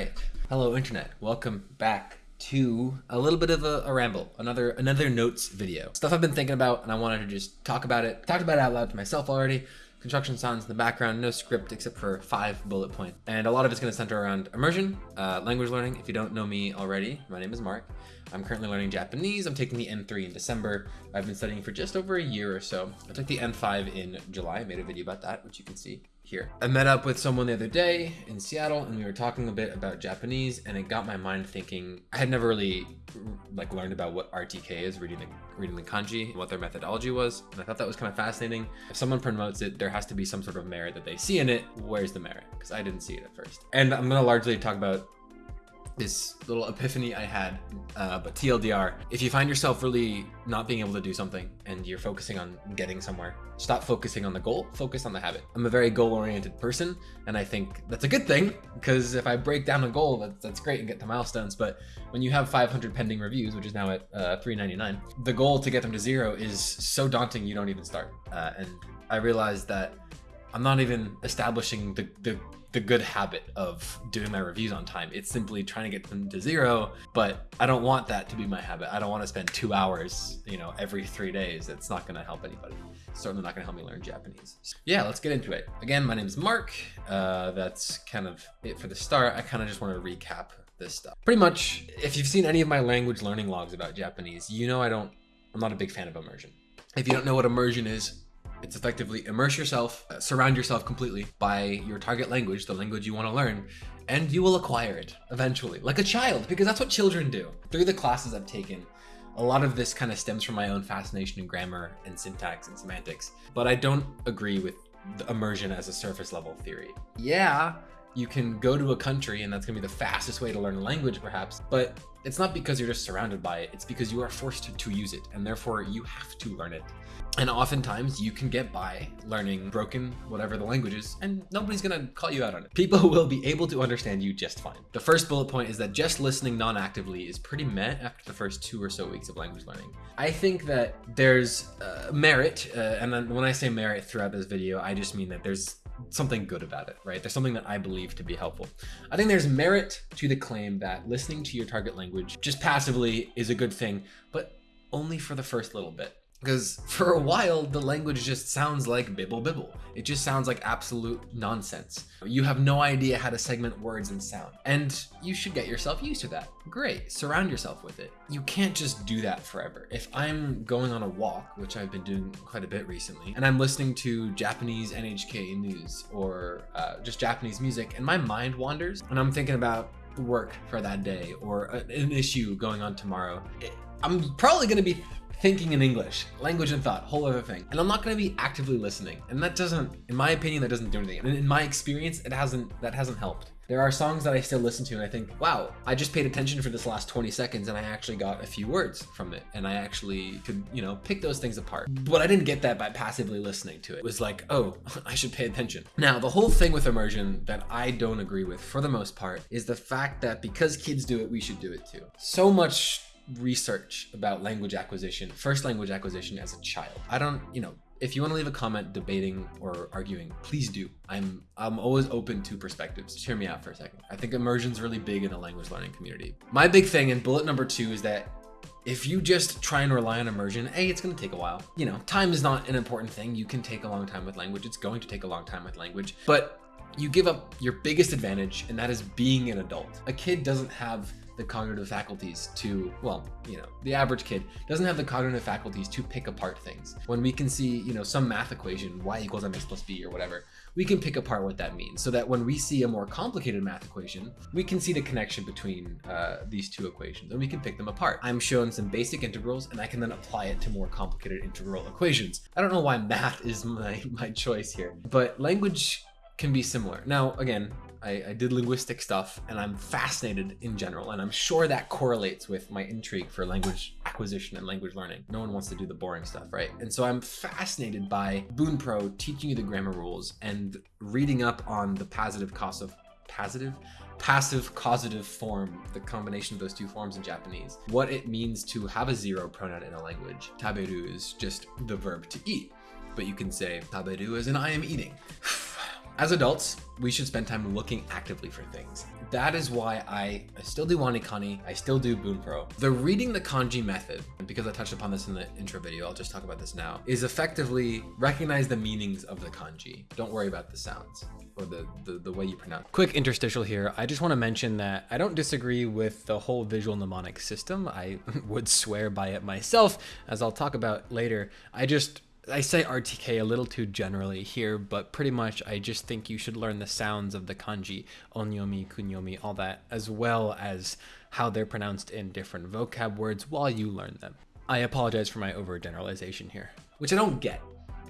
right. Hello, internet. Welcome back to a little bit of a, a, ramble, another another notes video. Stuff I've been thinking about, and I wanted to just talk about it. Talked about it out loud to myself already. Construction sounds in the background, no script except for five bullet points. And a lot of it's going to center around immersion, uh, language learning. If you don't know me already, my name is Mark. I'm currently learning Japanese. I'm taking the N3 in December. I've been studying for just over a year or so. I took the N5 in July. I made a video about that, which you can see here. I met up with someone the other day in Seattle and we were talking a bit about Japanese and it got my mind thinking I had never really like learned about what RTK is, reading the reading the kanji, what their methodology was. And I thought that was kind of fascinating. If someone promotes it, there has to be some sort of merit that they see in it. Where's the merit? Because I didn't see it at first. And I'm gonna largely talk about this little epiphany I had, uh, but TLDR, if you find yourself really not being able to do something and you're focusing on getting somewhere, stop focusing on the goal, focus on the habit. I'm a very goal-oriented person, and I think that's a good thing, because if I break down a goal, that's, that's great and get to milestones, but when you have 500 pending reviews, which is now at uh, 399, the goal to get them to zero is so daunting you don't even start. Uh, and I realized that I'm not even establishing the, the the good habit of doing my reviews on time. It's simply trying to get them to zero, but I don't want that to be my habit. I don't want to spend two hours, you know, every three days. It's not going to help anybody. It's certainly not going to help me learn Japanese. Yeah, let's get into it. Again, my name is Mark. Uh, that's kind of it for the start. I kind of just want to recap this stuff. Pretty much, if you've seen any of my language learning logs about Japanese, you know I don't, I'm not a big fan of immersion. If you don't know what immersion is, it's effectively immerse yourself, uh, surround yourself completely by your target language, the language you want to learn, and you will acquire it eventually, like a child, because that's what children do. Through the classes I've taken, a lot of this kind of stems from my own fascination in grammar and syntax and semantics, but I don't agree with the immersion as a surface level theory. Yeah, you can go to a country and that's gonna be the fastest way to learn a language perhaps, but it's not because you're just surrounded by it, it's because you are forced to use it and therefore you have to learn it. And oftentimes you can get by learning broken, whatever the language is, and nobody's gonna call you out on it. People will be able to understand you just fine. The first bullet point is that just listening non-actively is pretty meh after the first two or so weeks of language learning. I think that there's uh, merit, uh, and when I say merit throughout this video, I just mean that there's something good about it, right? There's something that I believe to be helpful. I think there's merit to the claim that listening to your target language just passively is a good thing, but only for the first little bit. Because for a while, the language just sounds like bibble bibble. It just sounds like absolute nonsense. You have no idea how to segment words and sound. And you should get yourself used to that. Great, surround yourself with it. You can't just do that forever. If I'm going on a walk, which I've been doing quite a bit recently, and I'm listening to Japanese NHK news or uh, just Japanese music, and my mind wanders, and I'm thinking about work for that day or an issue going on tomorrow, I'm probably going to be thinking in English, language and thought, whole other thing. And I'm not going to be actively listening. And that doesn't, in my opinion, that doesn't do anything. And in my experience, it hasn't, that hasn't helped. There are songs that I still listen to and I think, wow, I just paid attention for this last 20 seconds and I actually got a few words from it. And I actually could, you know, pick those things apart. But I didn't get that by passively listening to it. It was like, oh, I should pay attention. Now, the whole thing with immersion that I don't agree with for the most part is the fact that because kids do it, we should do it too. So much research about language acquisition, first language acquisition as a child. I don't, you know, if you want to leave a comment debating or arguing, please do. I'm I'm always open to perspectives. Just hear me out for a second. I think immersion's really big in the language learning community. My big thing and bullet number two is that if you just try and rely on immersion, A, it's going to take a while. You know, time is not an important thing. You can take a long time with language. It's going to take a long time with language. But you give up your biggest advantage, and that is being an adult. A kid doesn't have the cognitive faculties to, well, you know, the average kid doesn't have the cognitive faculties to pick apart things. When we can see, you know, some math equation, y equals mx plus b or whatever, we can pick apart what that means so that when we see a more complicated math equation, we can see the connection between uh, these two equations and we can pick them apart. I'm shown some basic integrals and I can then apply it to more complicated integral equations. I don't know why math is my, my choice here, but language can be similar. Now, again, I, I, did linguistic stuff and I'm fascinated in general. And I'm sure that correlates with my intrigue for language acquisition and language learning. No one wants to do the boring stuff, right? And so I'm fascinated by Bunpro teaching you the grammar rules and reading up on the positive cause of positive passive causative form, the combination of those two forms in Japanese, what it means to have a zero pronoun in a language. Taberu is just the verb to eat, but you can say taberu as in I am eating. As adults, we should spend time looking actively for things. That is why I, I still do WaniKani, I still do Bunpro. The reading the kanji method, because I touched upon this in the intro video, I'll just talk about this now, is effectively recognize the meanings of the kanji. Don't worry about the sounds or the, the, the way you pronounce. Quick interstitial here. I just want to mention that I don't disagree with the whole visual mnemonic system. I would swear by it myself, as I'll talk about later. I just I say RTK a little too generally here, but pretty much I just think you should learn the sounds of the kanji, onyomi, kunyomi, all that, as well as how they're pronounced in different vocab words while you learn them. I apologize for my overgeneralization here, which I don't get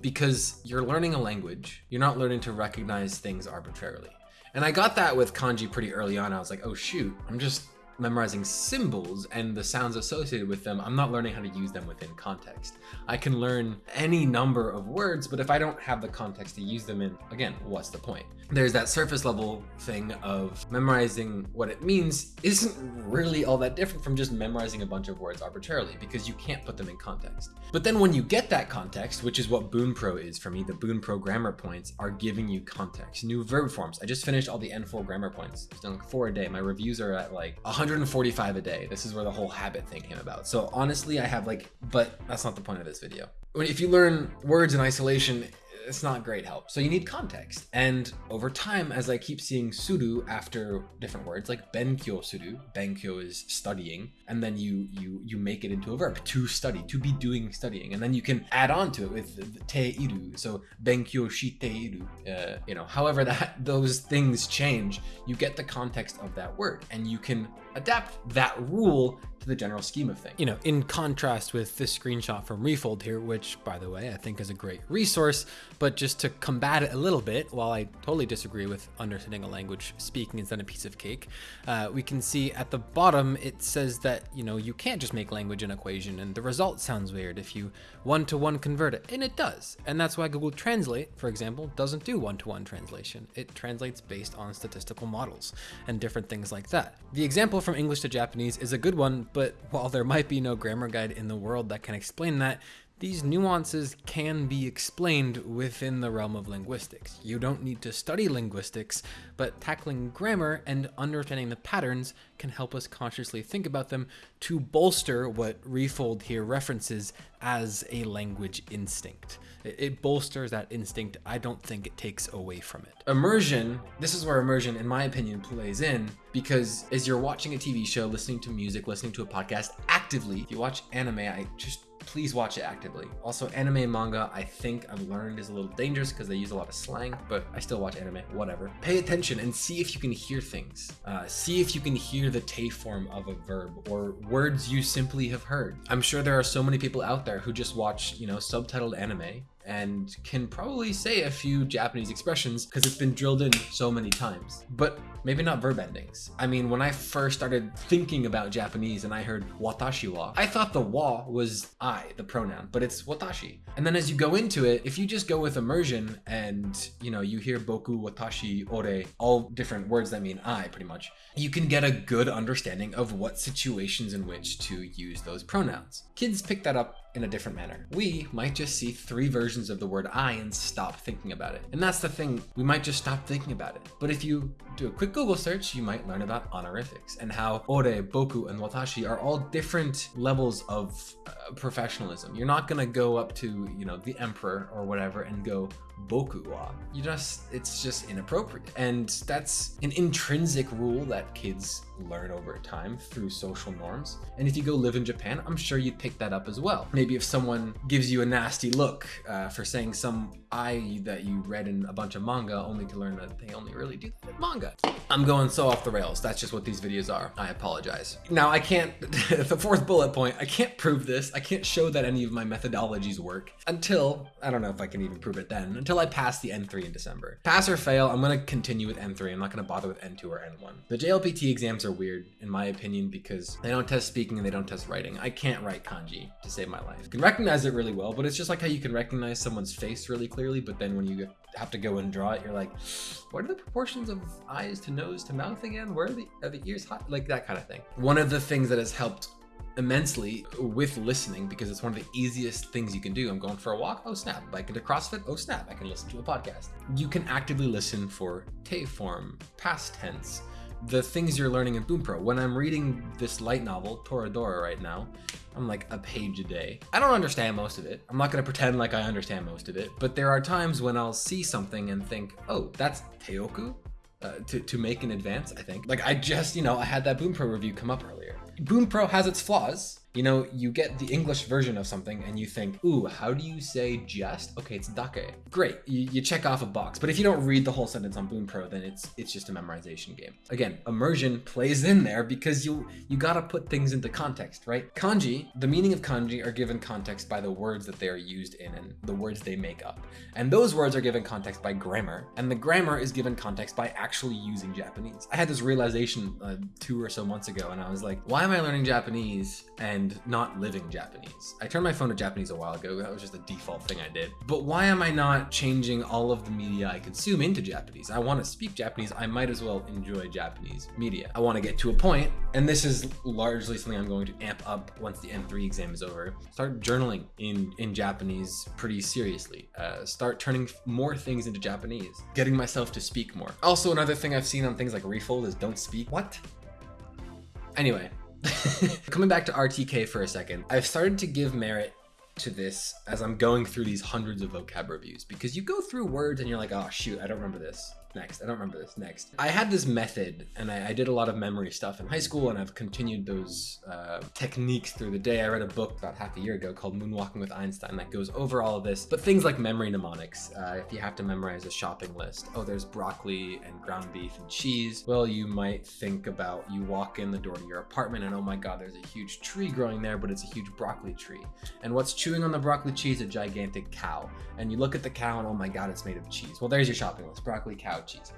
because you're learning a language, you're not learning to recognize things arbitrarily. And I got that with kanji pretty early on. I was like, oh shoot, I'm just memorizing symbols and the sounds associated with them, I'm not learning how to use them within context. I can learn any number of words, but if I don't have the context to use them in, again, what's the point? There's that surface level thing of memorizing what it means isn't really all that different from just memorizing a bunch of words arbitrarily because you can't put them in context. But then when you get that context, which is what Bunpro is for me, the Bunpro grammar points are giving you context. New verb forms. I just finished all the N4 grammar points. I've done like four a day. My reviews are at like 100 145 a day. This is where the whole habit thing came about. So honestly, I have like, but that's not the point of this video. If you learn words in isolation, it's not great help. So you need context. And over time, as I keep seeing suru after different words, like benkyo suru, benkyo is studying, and then you you you make it into a verb, to study, to be doing studying. And then you can add on to it with te iru. So benkyo shite iru. Uh, you know, however that those things change, you get the context of that word and you can adapt that rule to the general scheme of things. You know, in contrast with this screenshot from Refold here, which by the way, I think is a great resource, but just to combat it a little bit, while I totally disagree with understanding a language speaking is then a piece of cake, uh, we can see at the bottom, it says that, you know, you can't just make language an equation and the result sounds weird if you one-to-one -one convert it, and it does. And that's why Google Translate, for example, doesn't do one-to-one -one translation. It translates based on statistical models and different things like that. The example from English to Japanese is a good one, but while there might be no grammar guide in the world that can explain that, these nuances can be explained within the realm of linguistics. You don't need to study linguistics, but tackling grammar and understanding the patterns can help us consciously think about them to bolster what Refold here references as a language instinct. It bolsters that instinct. I don't think it takes away from it. Immersion, this is where immersion, in my opinion, plays in because as you're watching a TV show, listening to music, listening to a podcast actively, if you watch anime, I just please watch it actively. Also, anime manga, I think I've learned is a little dangerous because they use a lot of slang, but I still watch anime, whatever. Pay attention and see if you can hear things. Uh, see if you can hear the te form of a verb or words you simply have heard. I'm sure there are so many people out there who just watch, you know, subtitled anime and can probably say a few Japanese expressions because it's been drilled in so many times, but maybe not verb endings. I mean, when I first started thinking about Japanese and I heard watashi wa, I thought the wa was I, the pronoun, but it's watashi. And then as you go into it, if you just go with immersion and, you know, you hear boku, watashi, ore, all different words that mean I pretty much, you can get a good understanding of what situations in which to use those pronouns. Kids pick that up in a different manner. We might just see three versions of the word I and stop thinking about it. And that's the thing, we might just stop thinking about it. But if you do a quick Google search, you might learn about honorifics and how ore, boku, and watashi are all different levels of uh, professionalism. You're not gonna go up to, you know, the emperor or whatever and go, boku wa. You just, it's just inappropriate. And that's an intrinsic rule that kids learn over time through social norms. And if you go live in Japan, I'm sure you'd pick that up as well. Maybe if someone gives you a nasty look uh, for saying some I that you read in a bunch of manga only to learn that they only really do that in manga. I'm going so off the rails. That's just what these videos are. I apologize. Now I can't, the fourth bullet point, I can't prove this. I can't show that any of my methodologies work until, I don't know if I can even prove it then, until I pass the N3 in December. Pass or fail, I'm gonna continue with N3. I'm not gonna bother with N2 or N1. The JLPT exams are weird, in my opinion, because they don't test speaking and they don't test writing. I can't write kanji to save my life. I can recognize it really well, but it's just like how you can recognize someone's face really clearly, but then when you have to go and draw it, you're like, what are the proportions of eyes to nose to mouth again? Where are the, are the ears hot? Like that kind of thing. One of the things that has helped immensely with listening because it's one of the easiest things you can do. I'm going for a walk. Oh snap! Get to CrossFit. Oh snap! I can listen to a podcast. You can actively listen for te form, past tense, the things you're learning in Bunpro. When I'm reading this light novel, Toradora, right now, I'm like a page a day. I don't understand most of it. I'm not gonna pretend like I understand most of it, but there are times when I'll see something and think, oh, that's Teoku? Uh, to, to make an advance, I think. Like I just, you know, I had that Bunpro review come up earlier. Bunpro has its flaws, you know, you get the English version of something and you think, ooh, how do you say jest? Okay, it's dake. Great, you, you, check off a box. But if you don't read the whole sentence on Bunpro, then it's it's just a memorization game. Again, immersion plays in there because you you gotta put things into context, right? Kanji, the meaning of kanji are given context by the words that they are used in and the words they make up. And those words are given context by grammar, and the grammar is given context by actually using Japanese. I had this realization uh, two or so months ago, and I was like, why am I learning Japanese and and not living Japanese. I turned my phone to Japanese a while ago. That was just a default thing I did. But why am I not changing all of the media I consume into Japanese? I want to speak Japanese. I might as well enjoy Japanese media. I want to get to a point, and this is largely something I'm going to amp up once the N3 exam is over. Start journaling in, in Japanese pretty seriously. Uh, start turning more things into Japanese. Getting myself to speak more. Also, another thing I've seen on things like Refold is don't speak. What? Anyway, Coming back to RTK for a second, I've started to give merit to this as I'm going through these hundreds of vocab reviews because you go through words and you're like, oh shoot, I don't remember this next. I don't remember this next. I had this method and I, I, did a lot of memory stuff in high school and I've continued those uh, techniques through the day. I read a book about half a year ago called Moonwalking with Einstein that goes over all of this, but things like memory mnemonics. Uh, if you have to memorize a shopping list, oh, there's broccoli and ground beef and cheese. Well, you might think about you walk in the door to your apartment and oh my God, there's a huge tree growing there, but it's a huge broccoli tree. And what's chewing on the broccoli cheese? A gigantic cow. And you look at the cow and oh my God, it's made of cheese. Well, there's your shopping list, broccoli, cow, cheese.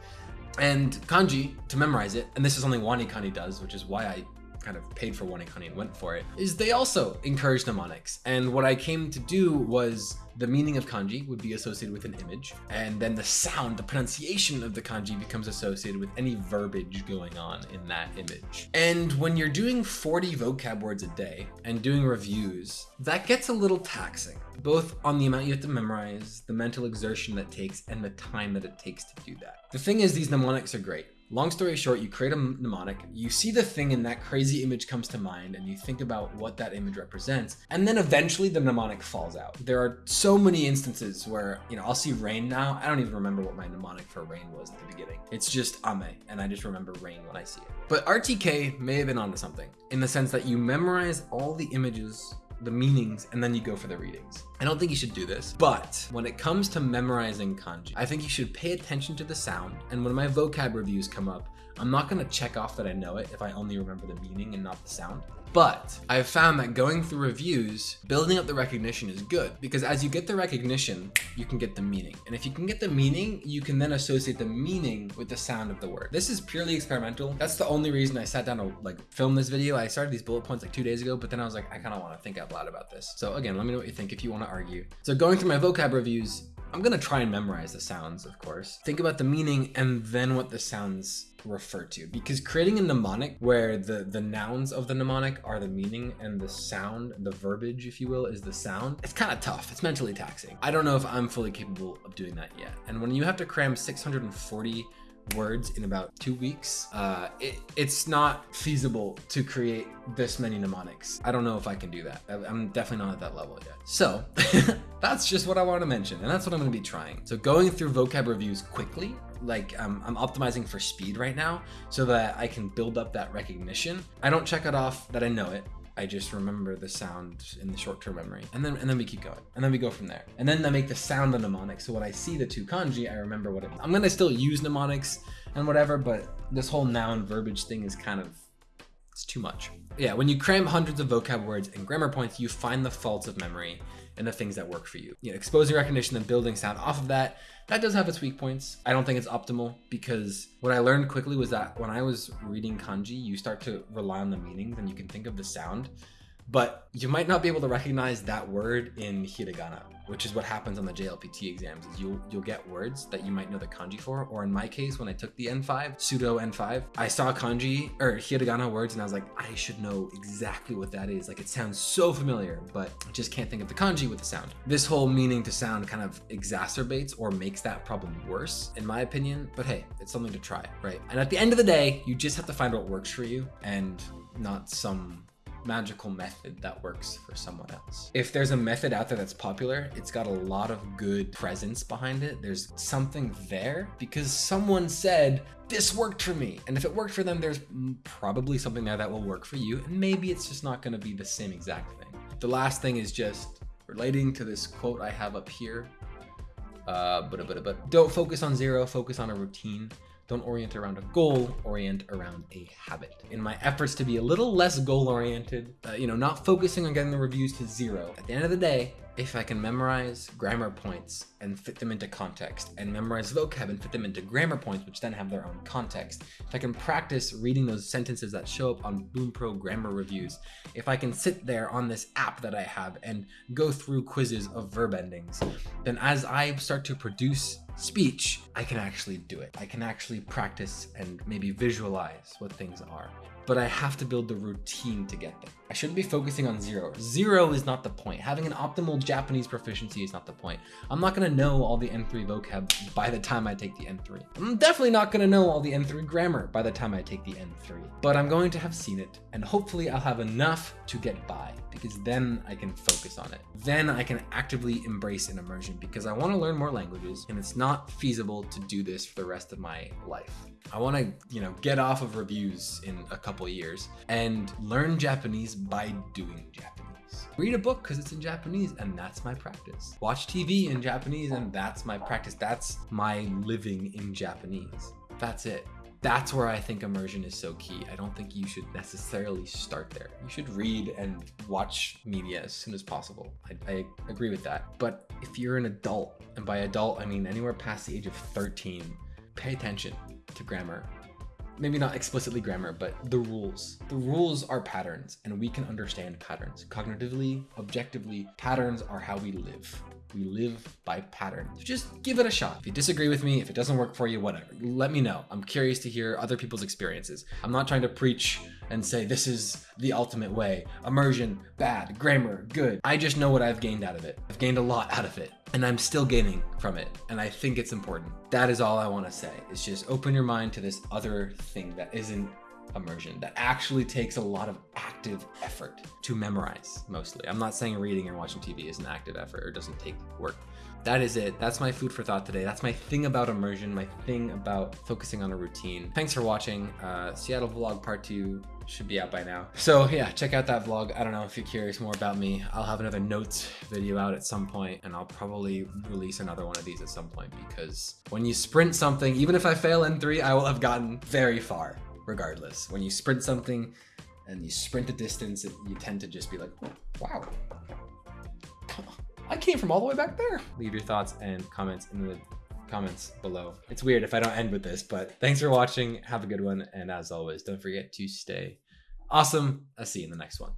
And kanji, to memorize it, and this is something WaniKani does, which is why I kind of paid for WaniKani and went for it, is they also encourage mnemonics. And what I came to do was the meaning of kanji would be associated with an image, and then the sound, the pronunciation of the kanji becomes associated with any verbiage going on in that image. And when you're doing 40 vocab words a day and doing reviews, that gets a little taxing, both on the amount you have to memorize, the mental exertion that takes, and the time that it takes to do that. The thing is, these mnemonics are great. Long story short, you create a mnemonic, you see the thing and that crazy image comes to mind and you think about what that image represents, and then eventually the mnemonic falls out. There are so many instances where, you know, I'll see rain now. I don't even remember what my mnemonic for rain was at the beginning. It's just ame, and I just remember rain when I see it. But RTK may have been onto something in the sense that you memorize all the images the meanings, and then you go for the readings. I don't think you should do this, but when it comes to memorizing kanji, I think you should pay attention to the sound. And when my vocab reviews come up, I'm not gonna check off that I know it if I only remember the meaning and not the sound. But I've found that going through reviews, building up the recognition is good because as you get the recognition, you can get the meaning. And if you can get the meaning, you can then associate the meaning with the sound of the word. This is purely experimental. That's the only reason I sat down to like film this video. I started these bullet points like two days ago, but then I was like, I kind of want to think out loud about this. So again, let me know what you think if you want to argue. So going through my vocab reviews, I'm gonna try and memorize the sounds, of course. Think about the meaning and then what the sounds refer to because creating a mnemonic where the the nouns of the mnemonic are the meaning and the sound the verbiage if you will is the sound it's kind of tough it's mentally taxing i don't know if i'm fully capable of doing that yet and when you have to cram 640 words in about two weeks, uh, it, it's not feasible to create this many mnemonics. I don't know if I can do that. I'm definitely not at that level yet. So that's just what I want to mention. And that's what I'm going to be trying. So going through vocab reviews quickly, like um, I'm optimizing for speed right now so that I can build up that recognition. I don't check it off that I know it. I just remember the sound in the short-term memory. And then and then we keep going. And then we go from there. And then I make the sound the mnemonic. So when I see the two kanji, I remember what it is. I'm gonna still use mnemonics and whatever, but this whole noun verbiage thing is kind of it's too much. Yeah, when you cram hundreds of vocab words and grammar points, you find the faults of memory and the things that work for you. You know, exposing recognition and building sound off of that, that does have its weak points. I don't think it's optimal because what I learned quickly was that when I was reading kanji, you start to rely on the meanings and you can think of the sound. But you might not be able to recognize that word in hiragana, which is what happens on the JLPT exams. Is you'll you'll get words that you might know the kanji for, or in my case, when I took the N5 pseudo N5, I saw kanji or hiragana words, and I was like, I should know exactly what that is. Like it sounds so familiar, but I just can't think of the kanji with the sound. This whole meaning to sound kind of exacerbates or makes that problem worse, in my opinion. But hey, it's something to try, right? And at the end of the day, you just have to find what works for you and not some magical method that works for someone else. If there's a method out there that's popular, it's got a lot of good presence behind it. There's something there because someone said, this worked for me. And if it worked for them, there's probably something there that will work for you. And maybe it's just not gonna be the same exact thing. The last thing is just relating to this quote I have up here. Uh, but, but, but don't focus on zero, focus on a routine. Don't orient around a goal, orient around a habit. In my efforts to be a little less goal oriented, uh, you know, not focusing on getting the reviews to zero, at the end of the day, if I can memorize grammar points and fit them into context, and memorize vocab and fit them into grammar points, which then have their own context, if I can practice reading those sentences that show up on Bunpro grammar reviews, if I can sit there on this app that I have and go through quizzes of verb endings, then as I start to produce speech, I can actually do it. I can actually practice and maybe visualize what things are but I have to build the routine to get there. I shouldn't be focusing on zero. Zero is not the point. Having an optimal Japanese proficiency is not the point. I'm not gonna know all the N3 vocab by the time I take the N3. I'm definitely not gonna know all the N3 grammar by the time I take the N3, but I'm going to have seen it and hopefully I'll have enough to get by because then I can focus on it. Then I can actively embrace an immersion because I wanna learn more languages and it's not feasible to do this for the rest of my life. I wanna, you know, get off of reviews in a couple years and learn Japanese by doing Japanese. Read a book because it's in Japanese and that's my practice. Watch TV in Japanese and that's my practice. That's my living in Japanese. That's it. That's where I think immersion is so key. I don't think you should necessarily start there. You should read and watch media as soon as possible. I, I agree with that. But if you're an adult, and by adult, I mean anywhere past the age of 13, pay attention to grammar maybe not explicitly grammar, but the rules. The rules are patterns and we can understand patterns. Cognitively, objectively, patterns are how we live. We live by pattern. So just give it a shot. If you disagree with me, if it doesn't work for you, whatever, let me know. I'm curious to hear other people's experiences. I'm not trying to preach and say this is the ultimate way. Immersion, bad. Grammar, good. I just know what I've gained out of it. I've gained a lot out of it and I'm still gaining from it. And I think it's important. That is all I want to say. It's just open your mind to this other thing that isn't immersion that actually takes a lot of active effort to memorize mostly. I'm not saying reading or watching TV is an active effort or doesn't take work. That is it. That's my food for thought today. That's my thing about immersion, my thing about focusing on a routine. Thanks for watching. Uh, Seattle vlog part two should be out by now. So yeah, check out that vlog. I don't know if you're curious more about me. I'll have another notes video out at some point and I'll probably release another one of these at some point because when you sprint something, even if I fail N3, I will have gotten very far regardless. When you sprint something and you sprint a distance, you tend to just be like, wow, I came from all the way back there. Leave your thoughts and comments in the comments below. It's weird if I don't end with this, but thanks for watching. Have a good one. And as always, don't forget to stay awesome. I'll see you in the next one.